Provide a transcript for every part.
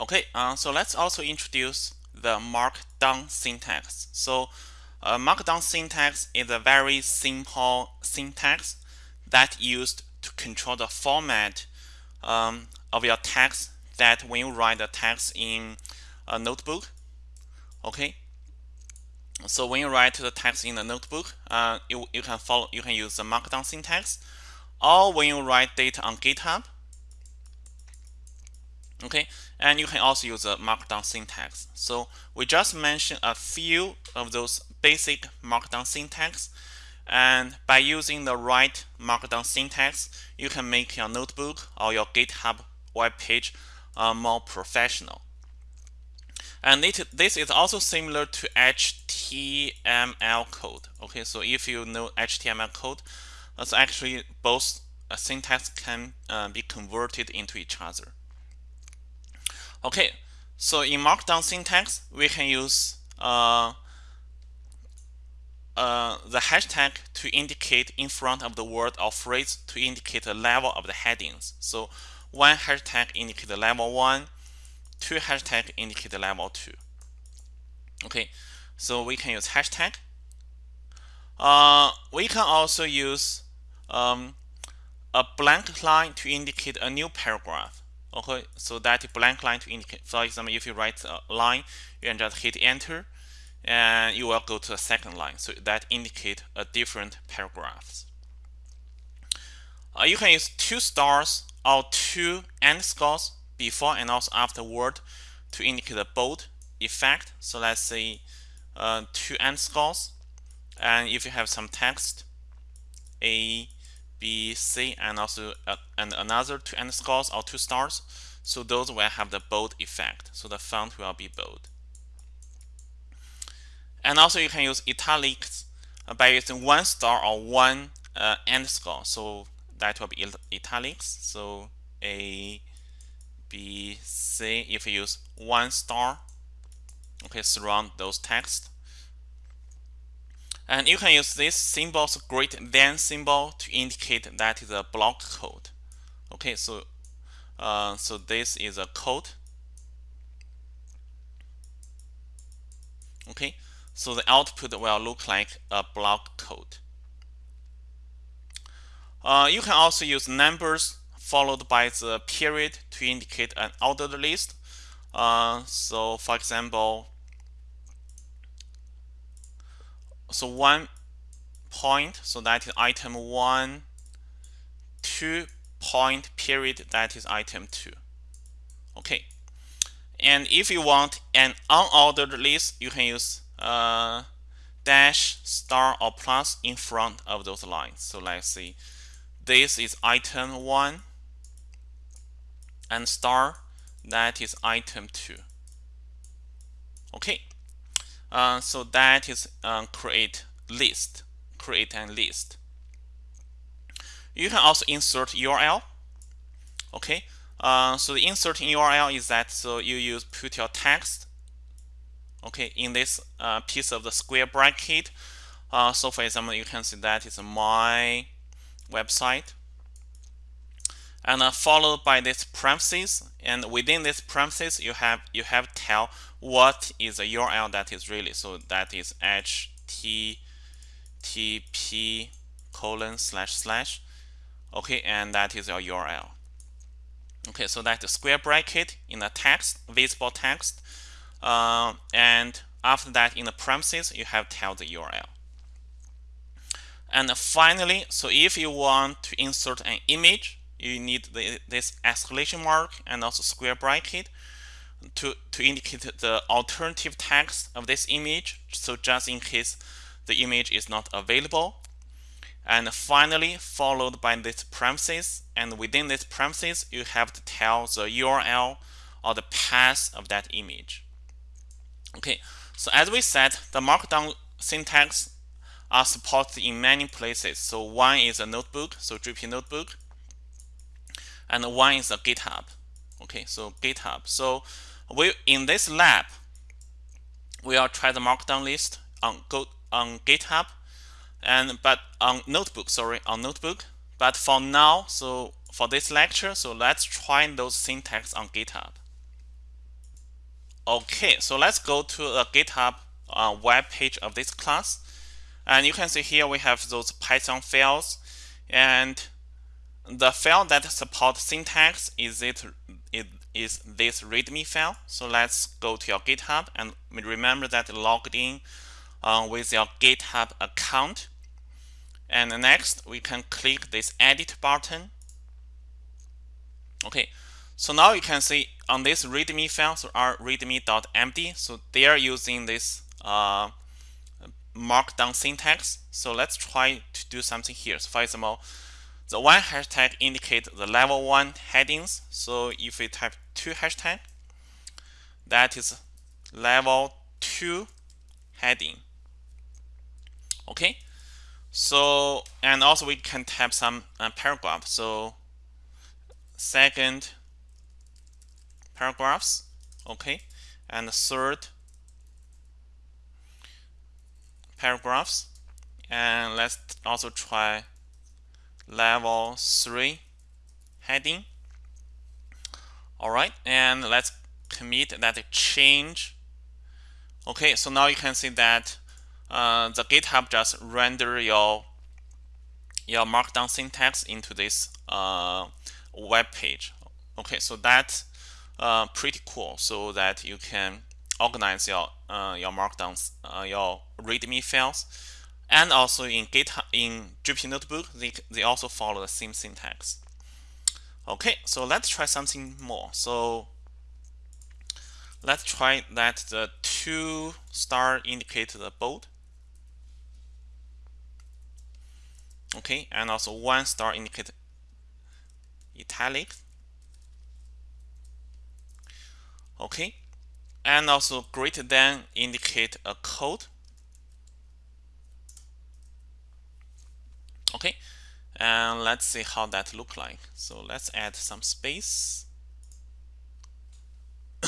Okay, uh, so let's also introduce the markdown syntax. So uh, markdown syntax is a very simple syntax that used to control the format um, of your text that when you write the text in a notebook okay so when you write the text in the notebook uh, you, you can follow you can use the markdown syntax or when you write data on github okay? And you can also use a markdown syntax. So we just mentioned a few of those basic markdown syntax. And by using the right markdown syntax you can make your notebook or your github web page uh, more professional. And it, this is also similar to HTML code. Okay? So if you know HTML code it's actually both syntax can uh, be converted into each other Okay, so in Markdown syntax, we can use uh, uh, the hashtag to indicate in front of the word or phrase to indicate the level of the headings. So one hashtag indicate the level one, two hashtag indicate the level two. Okay, so we can use hashtag. Uh, we can also use um, a blank line to indicate a new paragraph okay so that blank line to indicate for example if you write a line you can just hit enter and you will go to the second line. So that indicate a different paragraphs. Uh, you can use two stars or two underscores before and also after word to indicate a bold effect. So let's say uh, two underscores and if you have some text a B, C, and also uh, and another two underscores or two stars. So those will have the bold effect. So the font will be bold. And also you can use italics by using one star or one uh, underscore. So that will be italics. So A, B, C. If you use one star, okay, surround those text. And you can use this symbols great than symbol to indicate that is a block code. Okay, so uh, so this is a code. Okay, so the output will look like a block code. Uh, you can also use numbers followed by the period to indicate an ordered list. Uh, so for example, so one point so that is item one two point period that is item two. Okay. And if you want an unordered list you can use uh, dash star or plus in front of those lines. So let's see. This is item one and star that is item two. Okay uh, so that is uh, create list, create an list. You can also insert URL. Okay, uh, so the insert URL is that so you use put your text. Okay, in this uh, piece of the square bracket. Uh, so for example, you can see that is my website and uh, followed by this parentheses and within this premises you have you have tell what is the URL that is really so that is http colon slash slash okay and that is your URL okay so that's a square bracket in the text visible text uh, and after that in the premises you have tell the URL and finally so if you want to insert an image you need the, this exclamation mark and also square bracket to, to indicate the alternative text of this image. So just in case the image is not available. And finally, followed by this parenthesis. And within this parenthesis, you have to tell the URL or the path of that image. Okay, so as we said, the markdown syntax are supported in many places. So one is a notebook, so Jupyter notebook and one is a GitHub. Okay, so GitHub. So we in this lab, we will try the markdown list on go on GitHub, and but on notebook. Sorry, on notebook. But for now, so for this lecture, so let's try those syntax on GitHub. Okay, so let's go to the GitHub uh, web page of this class. And you can see here we have those Python files. And the file that supports syntax is it is this README file. So let's go to your GitHub and remember that logged in uh, with your GitHub account. And next, we can click this Edit button. Okay, so now you can see on this README file, so our readme.md, so they are using this uh, markdown syntax. So let's try to do something here. So for example, the one hashtag indicate the level one headings. So if we type two hashtag, that is level two heading. Okay. So and also we can type some uh, paragraph. So second paragraphs. Okay. And third paragraphs. And let's also try level 3 heading. All right, and let's commit that change. Okay, so now you can see that uh, the GitHub just render your your markdown syntax into this uh, web page. Okay, so that's uh, pretty cool. So that you can organize your uh, your markdowns, uh, your README files and also in GitHub, in Jupyter Notebook, they, they also follow the same syntax. Okay, so let's try something more. So let's try that the two star indicate the bold. Okay, and also one star indicate italic. Okay, and also greater than indicate a code. Okay and let's see how that look like. So let's add some space.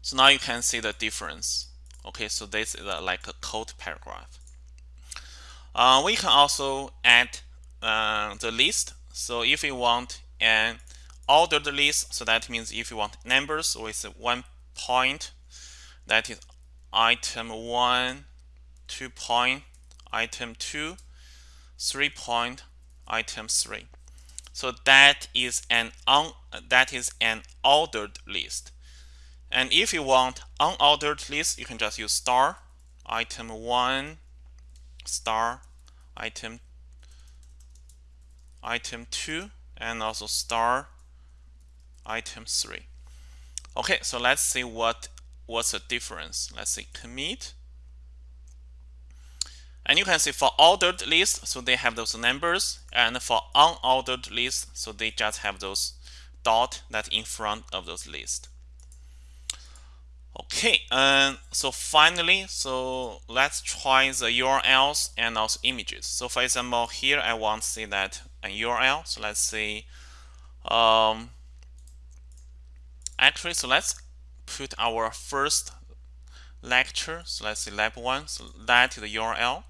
So now you can see the difference. Okay so this is a, like a code paragraph. Uh, we can also add uh, the list. So if you want an ordered list so that means if you want numbers with one point that is item one two point item 2, 3 point, item 3. So that is an un, that is an ordered list. And if you want unordered list, you can just use star item 1 star item item 2 and also star item 3. Okay, so let's see what what's the difference. Let's see commit and you can see for ordered list, so they have those numbers, and for unordered list, so they just have those dot that in front of those lists. Okay, and so finally, so let's try the URLs and also images. So for example, here I want to see that a URL. So let's see, um, actually, so let's put our first lecture. So let's see lab one. So that is the URL.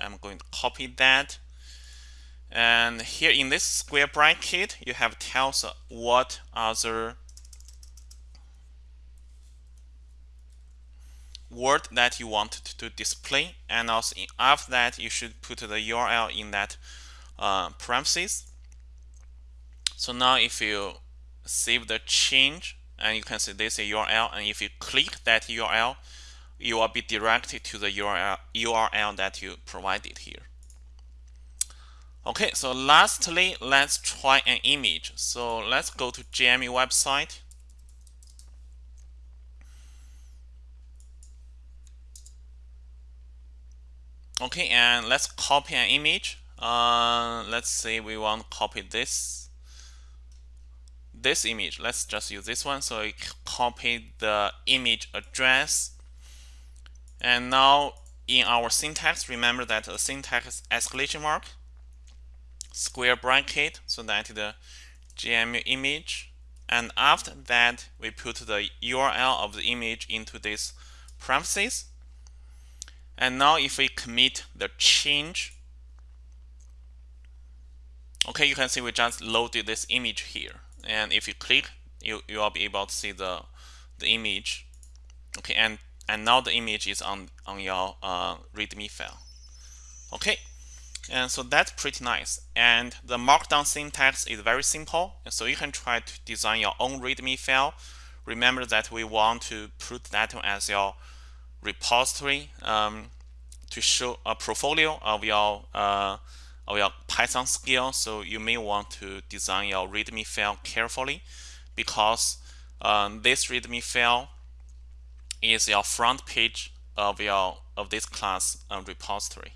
I'm going to copy that. And here in this square bracket, you have tells what other word that you want to display. And also after that, you should put the URL in that uh, parentheses. So now if you save the change, and you can see this URL, and if you click that URL, you will be directed to the URL, URL that you provided here. Okay, so lastly, let's try an image. So let's go to JME website. Okay, and let's copy an image. Uh, let's say we want to copy this this image. Let's just use this one. So I copy the image address and now in our syntax, remember that the syntax escalation mark, square bracket, so that the JME image. And after that, we put the URL of the image into this parentheses. And now if we commit the change, okay, you can see we just loaded this image here. And if you click, you, you will be able to see the, the image okay and and now the image is on on your uh, readme file. Okay. And so that's pretty nice. And the markdown syntax is very simple. So you can try to design your own readme file. Remember that we want to put that as your repository um, to show a portfolio of your uh, of your Python skill so you may want to design your readme file carefully because um, this readme file is your front page of your of this class uh, repository